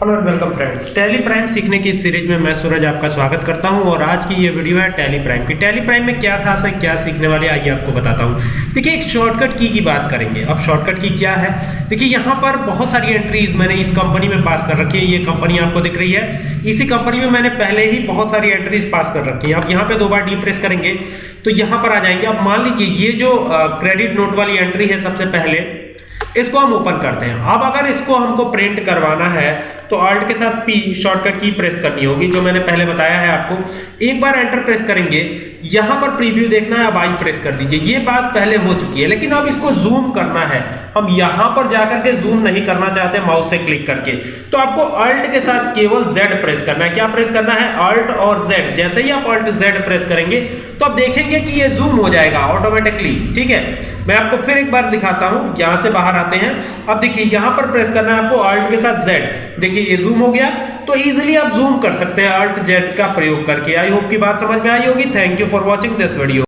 Hello and welcome friends Tally Prime सीखने की series में मैं सूरज आपका स्वागत करता हूँ और आज की ये वीडियो है टैली प्राइम की। टैली प्राइम में क्या खास है, क्या सीखने वाले आइए आपको बताता हूँ। देखिए, एक शॉर्टकट की की बात करेंगे। अब शॉर्टकट की क्या है? देखिए, यहाँ पर बहुत सारी एंट्रीज मैंने इस कंपनी में पास कर रखी है। ये कंपनी आपको दिख रही है। इसी कंपनी में मैंने पहले ही बहुत सारी एंट्रीज पास कर रखी है। अब यहाँ पे दो बार डी प्रेस करेंगे तो यहाँ पर आ जाएँगे। अब मान लीजिए, ये जो क्रेडिट नोट वाली एंट्री है सबसे पहले इसको हम ओपन करते हैं। अब अगर इसको हमको प्रिंट करवाना है तो ऑल्ट के साथ पी शॉर्टकट की प्रेस करनी होगी, जो मैंने पहले बताया है आपको। एक बार एंटर प्रेस करेंगे, यहाँ पर प्रीव्यू देखना है, अब आई प्रेस कर दीजिए। ये बात पहले हो चुकी है, लेकिन अब इसको जूम करना है। हम यहाँ पर जाकर के जूम नहीं करना चाहते माउस से क्लिक करके। तो आपको अल्ट के साथ केवल Z प्रेस करना है। क्या प्रेस करना है? अल्ट और Z जैसे ही आप अल्ट Z प्रेस करेंगे तो आप देखेंगे कि ये जूम हो जाएगा ऑटोमेटिकली ठीक है? मैं आपको फिर एक बार दिखाता हूँ, यहाँ से बाहर आते हैं। अब देखिए, यहाँ पर प्रेस करना है आपको अल्ट के साथ जेड देखिए, ये जूम हो गया। तो इजीली आप जूम कर सकते हैं अल्ट जेड का प्रयोग करके। आई होप की बात समझ में आई होगी। Thank you for watching this video